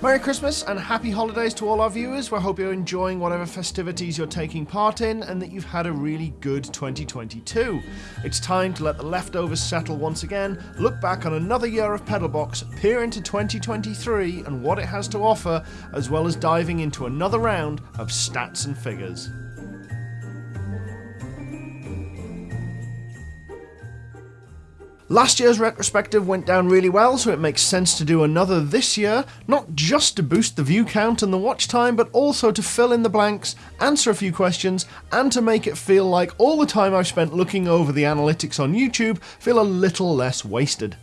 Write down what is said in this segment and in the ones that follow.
Merry Christmas and happy holidays to all our viewers. We hope you're enjoying whatever festivities you're taking part in and that you've had a really good 2022. It's time to let the leftovers settle once again, look back on another year of Pedalbox, peer into 2023 and what it has to offer, as well as diving into another round of stats and figures. Last year's retrospective went down really well, so it makes sense to do another this year, not just to boost the view count and the watch time, but also to fill in the blanks, answer a few questions, and to make it feel like all the time I've spent looking over the analytics on YouTube feel a little less wasted.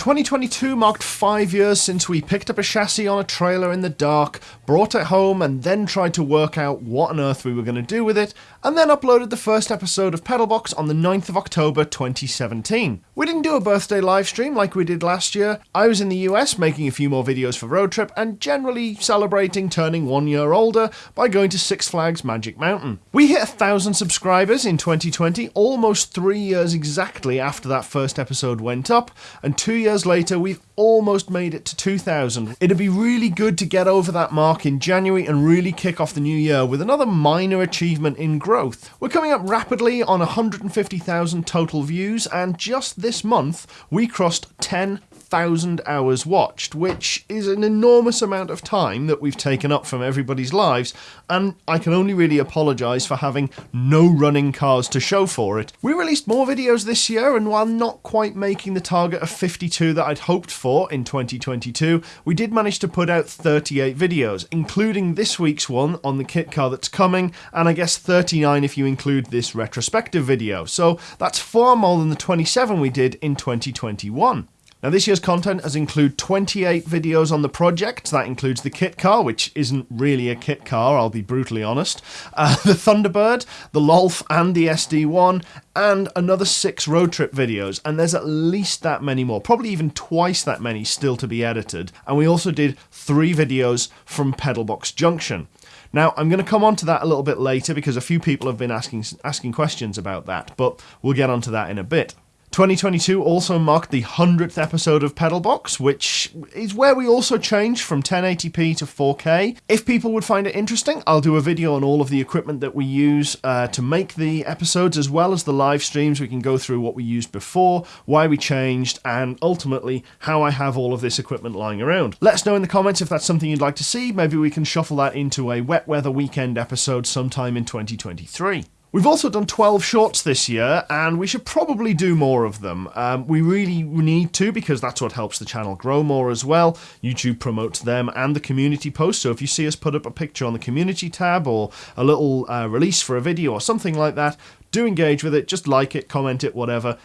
2022 marked five years since we picked up a chassis on a trailer in the dark, brought it home, and then tried to work out what on earth we were going to do with it, and then uploaded the first episode of Pedalbox on the 9th of October 2017. We didn't do a birthday livestream like we did last year. I was in the US making a few more videos for Road Trip and generally celebrating turning one year older by going to Six Flags Magic Mountain. We hit a thousand subscribers in 2020, almost three years exactly after that first episode went up, and two years years later, we've almost made it to 2000. It'd be really good to get over that mark in January and really kick off the new year with another minor achievement in growth. We're coming up rapidly on 150,000 total views, and just this month, we crossed 10 thousand hours watched, which is an enormous amount of time that we've taken up from everybody's lives, and I can only really apologise for having no running cars to show for it. We released more videos this year, and while not quite making the target of 52 that I'd hoped for in 2022, we did manage to put out 38 videos, including this week's one on the kit car that's coming, and I guess 39 if you include this retrospective video, so that's far more than the 27 we did in 2021. Now this year's content has included 28 videos on the project, that includes the kit car, which isn't really a kit car, I'll be brutally honest, uh, the Thunderbird, the Golf and the SD1, and another six road trip videos, and there's at least that many more, probably even twice that many still to be edited, and we also did three videos from Pedalbox Junction. Now, I'm going to come on to that a little bit later because a few people have been asking asking questions about that, but we'll get onto that in a bit. 2022 also marked the 100th episode of Pedalbox, which is where we also changed from 1080p to 4K. If people would find it interesting, I'll do a video on all of the equipment that we use uh, to make the episodes, as well as the live streams. We can go through what we used before, why we changed, and ultimately how I have all of this equipment lying around. Let us know in the comments if that's something you'd like to see. Maybe we can shuffle that into a wet weather weekend episode sometime in 2023. We've also done 12 shorts this year, and we should probably do more of them. Um, we really need to because that's what helps the channel grow more as well. YouTube promotes them and the community posts, so if you see us put up a picture on the community tab or a little uh, release for a video or something like that, do engage with it, just like it, comment it, whatever.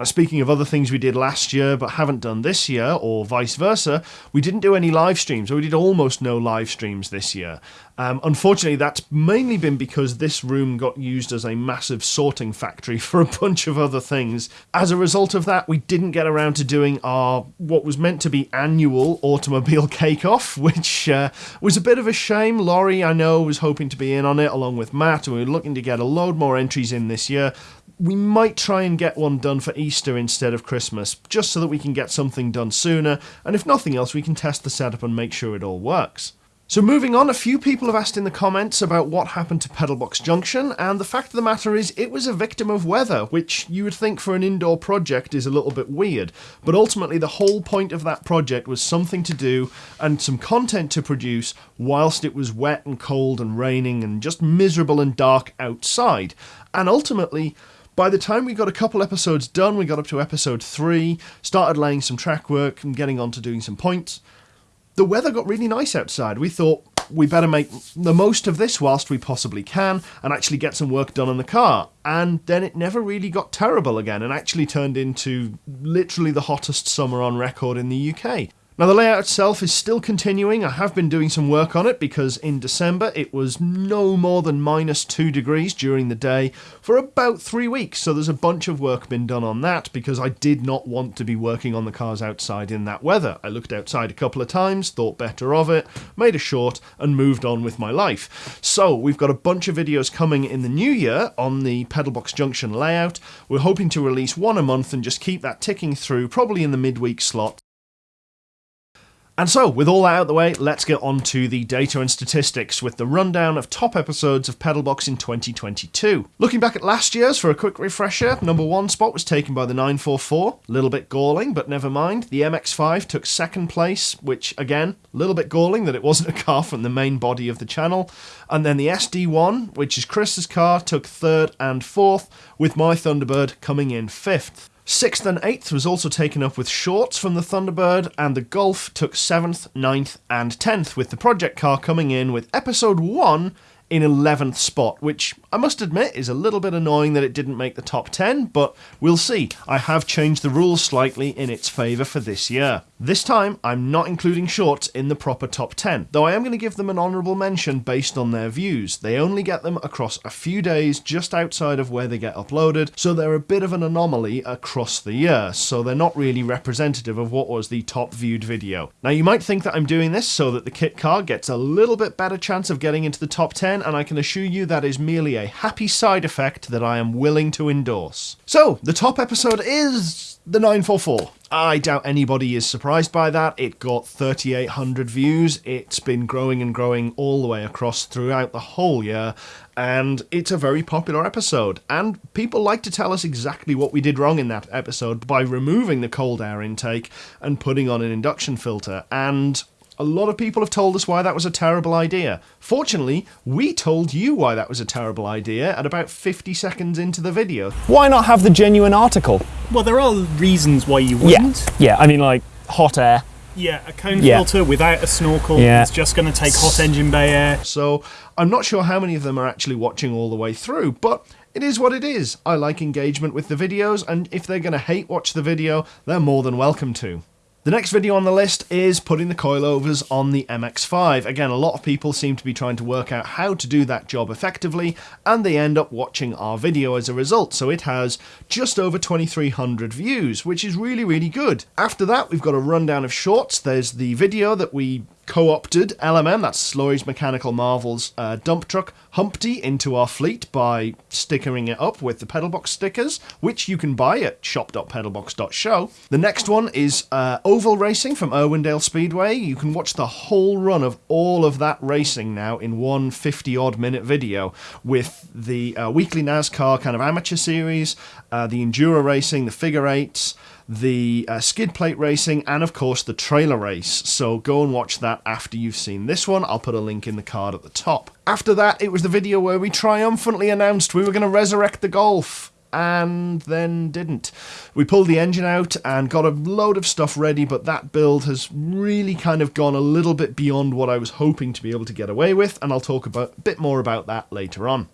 Now, speaking of other things we did last year but haven't done this year, or vice versa, we didn't do any live streams, or we did almost no live streams this year. Um, unfortunately, that's mainly been because this room got used as a massive sorting factory for a bunch of other things. As a result of that, we didn't get around to doing our what was meant to be annual automobile cake off, which uh, was a bit of a shame. Laurie, I know, was hoping to be in on it along with Matt, and we were looking to get a load more entries in this year we might try and get one done for Easter instead of Christmas, just so that we can get something done sooner, and if nothing else, we can test the setup and make sure it all works. So moving on, a few people have asked in the comments about what happened to Pedalbox Junction, and the fact of the matter is it was a victim of weather, which you would think for an indoor project is a little bit weird. But ultimately the whole point of that project was something to do and some content to produce whilst it was wet and cold and raining and just miserable and dark outside. And ultimately, by the time we got a couple episodes done, we got up to episode three, started laying some track work and getting on to doing some points. The weather got really nice outside. We thought we better make the most of this whilst we possibly can and actually get some work done on the car. And then it never really got terrible again and actually turned into literally the hottest summer on record in the UK. Now the layout itself is still continuing, I have been doing some work on it because in December it was no more than minus 2 degrees during the day for about 3 weeks, so there's a bunch of work been done on that because I did not want to be working on the cars outside in that weather. I looked outside a couple of times, thought better of it, made a short and moved on with my life. So we've got a bunch of videos coming in the new year on the Pedalbox Junction layout. We're hoping to release one a month and just keep that ticking through, probably in the midweek slot And so, with all that out of the way, let's get on to the data and statistics with the rundown of top episodes of Pedalbox in 2022. Looking back at last year's for a quick refresher, number one spot was taken by the 944, a little bit galling, but never mind. The MX5 took second place, which again, a little bit galling that it wasn't a car from the main body of the channel. And then the SD1, which is Chris's car, took third and fourth, with my Thunderbird coming in fifth. Sixth and eighth was also taken up with shorts from the Thunderbird, and the Golf took seventh, ninth, and tenth, with the project car coming in with episode one in 11th spot, which I must admit is a little bit annoying that it didn't make the top 10, but we'll see. I have changed the rules slightly in its favour for this year. This time, I'm not including shorts in the proper top 10, though I am going to give them an honourable mention based on their views. They only get them across a few days just outside of where they get uploaded, so they're a bit of an anomaly across the year, so they're not really representative of what was the top viewed video. Now, you might think that I'm doing this so that the kit car gets a little bit better chance of getting into the top 10, and I can assure you that is merely a happy side effect that I am willing to endorse. So, the top episode is the 944. I doubt anybody is surprised by that. It got 3,800 views. It's been growing and growing all the way across throughout the whole year, and it's a very popular episode. And people like to tell us exactly what we did wrong in that episode by removing the cold air intake and putting on an induction filter. And a lot of people have told us why that was a terrible idea. Fortunately, we told you why that was a terrible idea at about 50 seconds into the video. Why not have the genuine article? Well, there are reasons why you wouldn't. Yeah, I mean, like hot air. Yeah, a cone Yeah. filter without a snorkel Yeah. is just going to take hot engine bay air. So I'm not sure how many of them are actually watching all the way through, but it is what it is. I like engagement with the videos, and if they're going to hate watch the video, they're more than welcome to. The next video on the list is putting the coilovers on the MX5. Again, a lot of people seem to be trying to work out how to do that job effectively, and they end up watching our video as a result. So it has just over 2,300 views, which is really, really good. After that, we've got a rundown of shorts. There's the video that we co-opted LMM, that's Laurie's Mechanical Marvels uh, dump truck, Humpty into our fleet by stickering it up with the Pedalbox stickers, which you can buy at shop.pedalbox.show. The next one is uh, Oval Racing from Irwindale Speedway. You can watch the whole run of all of that racing now in one 50 odd minute video with the uh, weekly NASCAR kind of amateur series, uh, the Enduro Racing, the figure eights, the uh, skid plate racing, and of course the trailer race. So go and watch that after you've seen this one. I'll put a link in the card at the top. After that, it was the video where we triumphantly announced we were going to resurrect the Golf. And then didn't. We pulled the engine out and got a load of stuff ready, but that build has really kind of gone a little bit beyond what I was hoping to be able to get away with, and I'll talk about, a bit more about that later on.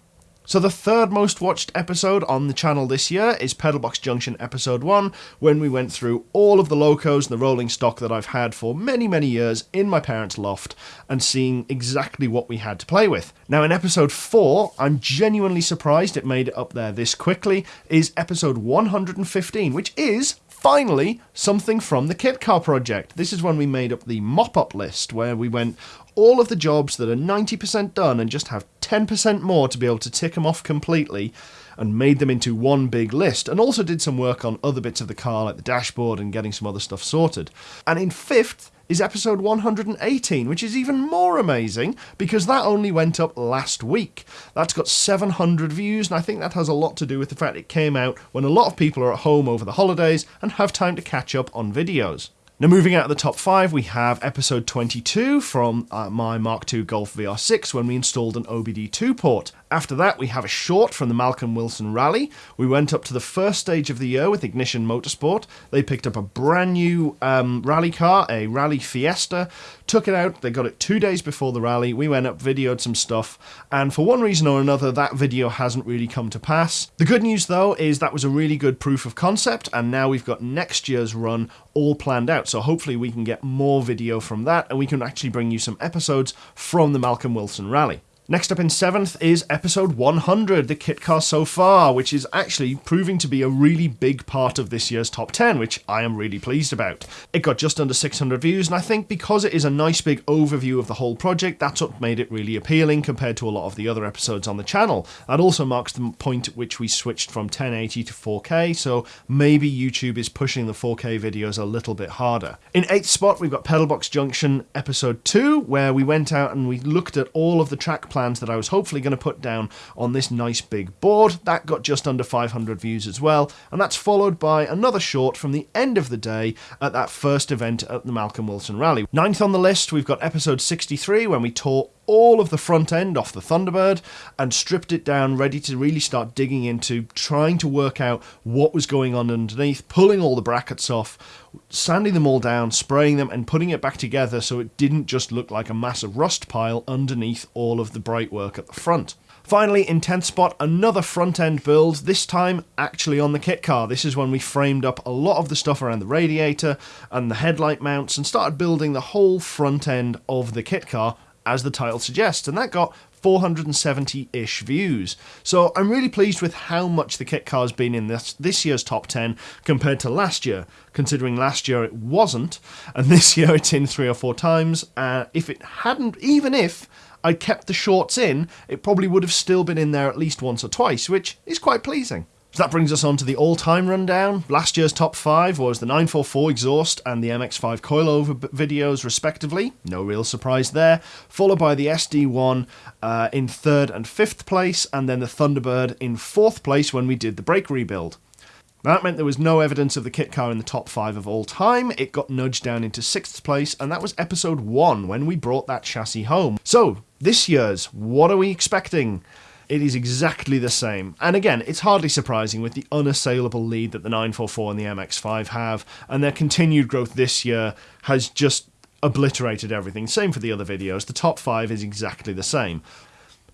So the third most watched episode on the channel this year is Pedalbox Junction episode 1 when we went through all of the locos and the rolling stock that I've had for many many years in my parents' loft and seeing exactly what we had to play with. Now in episode 4, I'm genuinely surprised it made it up there this quickly is episode 115 which is finally something from the kit car project. This is when we made up the mop up list where we went all of the jobs that are 90% done and just have 10% more to be able to tick them off completely and made them into one big list and also did some work on other bits of the car like the dashboard and getting some other stuff sorted. And in fifth is episode 118, which is even more amazing because that only went up last week. That's got 700 views, and I think that has a lot to do with the fact it came out when a lot of people are at home over the holidays and have time to catch up on videos. Now, moving out of the top five, we have episode 22 from uh, my Mark II Golf VR6 when we installed an OBD2 port. After that, we have a short from the Malcolm Wilson Rally. We went up to the first stage of the year with Ignition Motorsport. They picked up a brand new um, rally car, a Rally Fiesta, took it out. They got it two days before the rally. We went up, videoed some stuff, and for one reason or another, that video hasn't really come to pass. The good news, though, is that was a really good proof of concept, and now we've got next year's run all planned out. So hopefully, we can get more video from that, and we can actually bring you some episodes from the Malcolm Wilson Rally. Next up in seventh is episode 100, the kit car so far, which is actually proving to be a really big part of this year's top 10, which I am really pleased about. It got just under 600 views, and I think because it is a nice big overview of the whole project, that's what made it really appealing compared to a lot of the other episodes on the channel. That also marks the point at which we switched from 1080 to 4K, so maybe YouTube is pushing the 4K videos a little bit harder. In eighth spot, we've got Pedalbox Junction episode 2, where we went out and we looked at all of the track plans that I was hopefully going to put down on this nice big board. That got just under 500 views as well, and that's followed by another short from the end of the day at that first event at the Malcolm Wilson Rally. Ninth on the list, we've got episode 63 when we tore all of the front end off the Thunderbird and stripped it down, ready to really start digging into trying to work out what was going on underneath, pulling all the brackets off, sanding them all down, spraying them, and putting it back together so it didn't just look like a massive rust pile underneath all of the bright work at the front. Finally, in 10th spot, another front end build, this time actually on the kit car. This is when we framed up a lot of the stuff around the radiator and the headlight mounts and started building the whole front end of the kit car as the title suggests, and that got 470 ish views. So I'm really pleased with how much the kit car has been in this, this year's top 10 compared to last year, considering last year it wasn't, and this year it's in three or four times. Uh, if it hadn't, even if I kept the shorts in, it probably would have still been in there at least once or twice, which is quite pleasing. So that brings us on to the all-time rundown. Last year's top five was the 944 exhaust and the MX-5 coilover videos, respectively. No real surprise there. Followed by the SD1 uh, in third and fifth place, and then the Thunderbird in fourth place when we did the brake rebuild. That meant there was no evidence of the kit car in the top five of all time. It got nudged down into sixth place, and that was episode one when we brought that chassis home. So, this year's, what are we expecting? It is exactly the same. And again, it's hardly surprising with the unassailable lead that the 944 and the MX5 have, and their continued growth this year has just obliterated everything. Same for the other videos. The top five is exactly the same.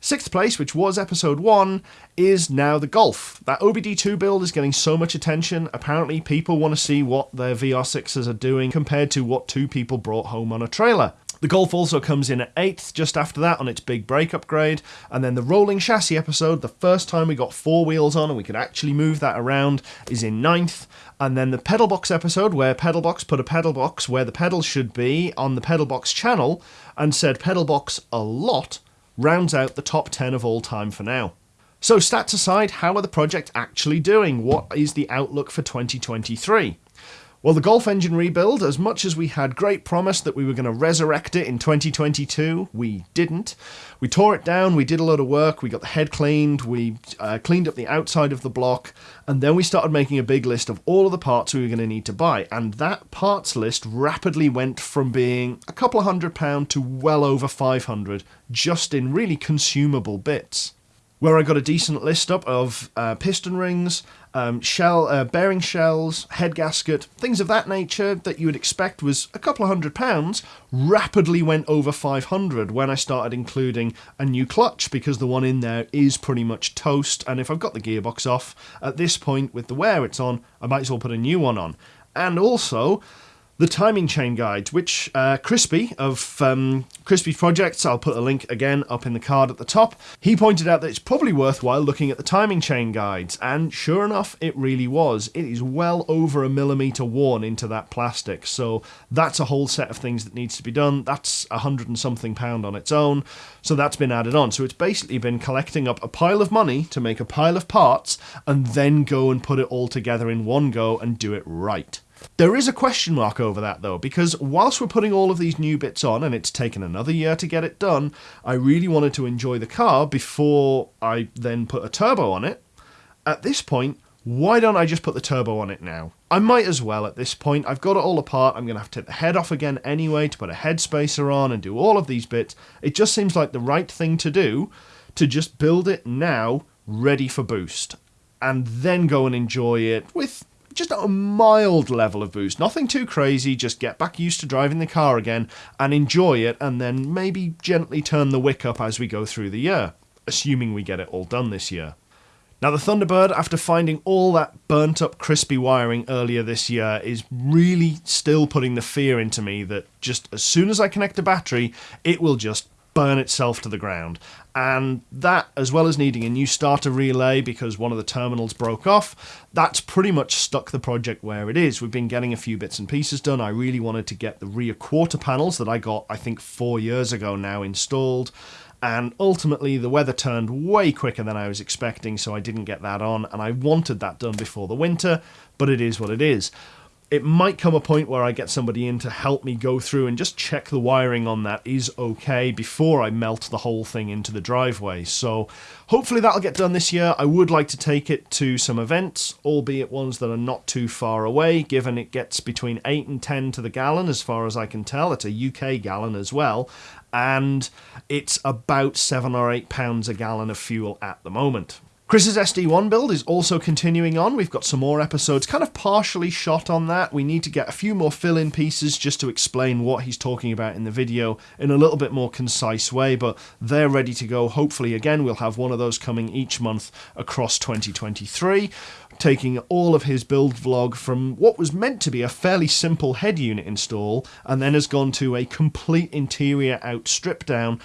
Sixth place, which was episode one, is now the Golf. That OBD2 build is getting so much attention. Apparently, people want to see what their VR6s are doing compared to what two people brought home on a trailer. The Golf also comes in at 8th just after that on its big brake upgrade, and then the rolling chassis episode, the first time we got four wheels on and we could actually move that around, is in 9th. And then the pedal box episode, where Pedalbox put a pedal box where the pedals should be on the Pedalbox channel and said pedal box a lot, rounds out the top 10 of all time for now. So, stats aside, how are the project actually doing? What is the outlook for 2023? Well, the Golf engine rebuild, as much as we had great promise that we were going to resurrect it in 2022, we didn't. We tore it down, we did a lot of work, we got the head cleaned, we uh, cleaned up the outside of the block, and then we started making a big list of all of the parts we were going to need to buy. And that parts list rapidly went from being a couple of hundred pound to well over 500 just in really consumable bits where I got a decent list up of uh, piston rings, um, shell, uh, bearing shells, head gasket, things of that nature that you would expect was a couple of hundred pounds, rapidly went over 500 when I started including a new clutch because the one in there is pretty much toast. And if I've got the gearbox off at this point with the wear it's on, I might as well put a new one on. And also, the timing chain guides, which uh, Crispy of um, Crispy Projects, I'll put a link again up in the card at the top. He pointed out that it's probably worthwhile looking at the timing chain guides, and sure enough, it really was. It is well over a millimeter worn into that plastic, so that's a whole set of things that needs to be done. That's a hundred and something pound on its own, so that's been added on. So it's basically been collecting up a pile of money to make a pile of parts, and then go and put it all together in one go and do it right. There is a question mark over that though, because whilst we're putting all of these new bits on and it's taken another year to get it done, I really wanted to enjoy the car before I then put a turbo on it. At this point, why don't I just put the turbo on it now? I might as well at this point. I've got it all apart. I'm going to have to take the head off again anyway to put a head spacer on and do all of these bits. It just seems like the right thing to do to just build it now ready for boost and then go and enjoy it with just a mild level of boost. Nothing too crazy, just get back used to driving the car again and enjoy it, and then maybe gently turn the wick up as we go through the year, assuming we get it all done this year. Now, the Thunderbird, after finding all that burnt up crispy wiring earlier this year, is really still putting the fear into me that just as soon as I connect a battery, it will just burn itself to the ground. And that, as well as needing a new starter relay because one of the terminals broke off, that's pretty much stuck the project where it is. We've been getting a few bits and pieces done. I really wanted to get the rear quarter panels that I got, I think, four years ago now installed. And ultimately, the weather turned way quicker than I was expecting, so I didn't get that on. And I wanted that done before the winter, but it is what it is it might come a point where I get somebody in to help me go through and just check the wiring on that is okay before I melt the whole thing into the driveway. So hopefully that'll get done this year. I would like to take it to some events, albeit ones that are not too far away, given it gets between 8 and 10 to the gallon as far as I can tell. It's a UK gallon as well. And it's about 7 or 8 pounds a gallon of fuel at the moment. Chris's SD1 build is also continuing on. We've got some more episodes kind of partially shot on that. We need to get a few more fill-in pieces just to explain what he's talking about in the video in a little bit more concise way, but they're ready to go. Hopefully, again, we'll have one of those coming each month across 2023 taking all of his build vlog from what was meant to be a fairly simple head unit install and then has gone to a complete interior out strip down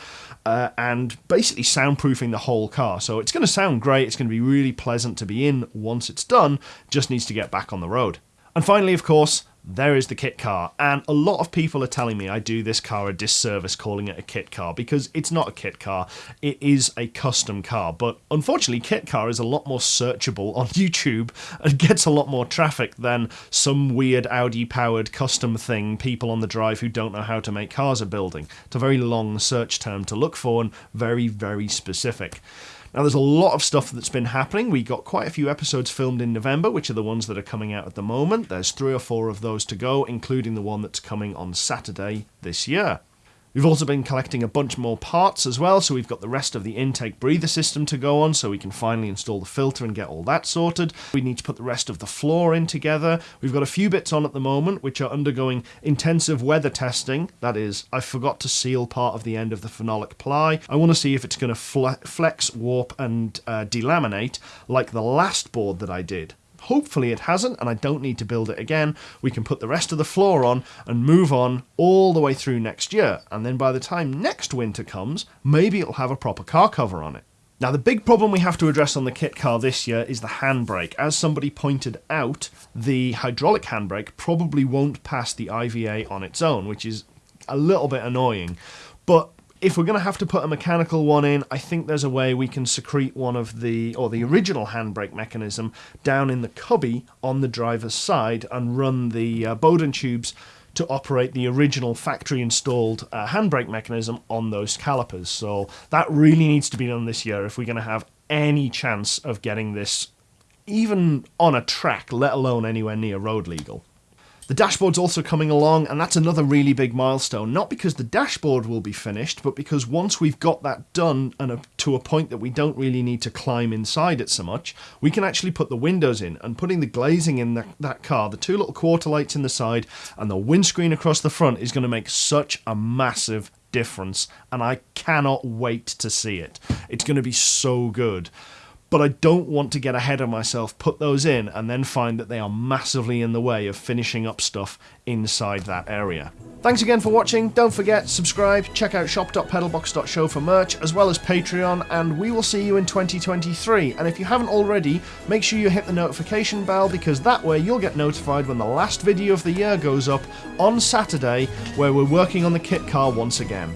uh, and basically soundproofing the whole car. So it's going to sound great, it's going to be really pleasant to be in once it's done, just needs to get back on the road. And finally, of course, there is the kit car. And a lot of people are telling me I do this car a disservice calling it a kit car because it's not a kit car, it is a custom car. But unfortunately, kit car is a lot more searchable on YouTube and gets a lot more traffic than some weird Audi powered custom thing people on the drive who don't know how to make cars are building. It's a very long search term to look for and very, very specific. Now, there's a lot of stuff that's been happening. We got quite a few episodes filmed in November, which are the ones that are coming out at the moment. There's three or four of those to go, including the one that's coming on Saturday this year. We've also been collecting a bunch more parts as well, so we've got the rest of the intake breather system to go on, so we can finally install the filter and get all that sorted. We need to put the rest of the floor in together. We've got a few bits on at the moment, which are undergoing intensive weather testing. That is, I forgot to seal part of the end of the phenolic ply. I want to see if it's going to flex, warp, and uh, delaminate like the last board that I did. Hopefully it hasn't, and I don't need to build it again. We can put the rest of the floor on and move on all the way through next year. And then by the time next winter comes, maybe it'll have a proper car cover on it. Now, the big problem we have to address on the kit car this year is the handbrake. As somebody pointed out, the hydraulic handbrake probably won't pass the IVA on its own, which is a little bit annoying. But if we're going to have to put a mechanical one in, I think there's a way we can secrete one of the, or the original handbrake mechanism down in the cubby on the driver's side and run the uh, Bowden tubes to operate the original factory installed uh, handbrake mechanism on those calipers. So that really needs to be done this year if we're going to have any chance of getting this even on a track, let alone anywhere near road legal. The dashboard's also coming along, and that's another really big milestone. Not because the dashboard will be finished, but because once we've got that done and a, to a point that we don't really need to climb inside it so much, we can actually put the windows in. And putting the glazing in the, that car, the two little quarter lights in the side, and the windscreen across the front is going to make such a massive difference. And I cannot wait to see it. It's going to be so good but I don't want to get ahead of myself, put those in, and then find that they are massively in the way of finishing up stuff inside that area. Thanks again for watching. Don't forget, subscribe, check out shop.pedalbox.show for merch, as well as Patreon, and we will see you in 2023. And if you haven't already, make sure you hit the notification bell because that way you'll get notified when the last video of the year goes up on Saturday, where we're working on the kit car once again.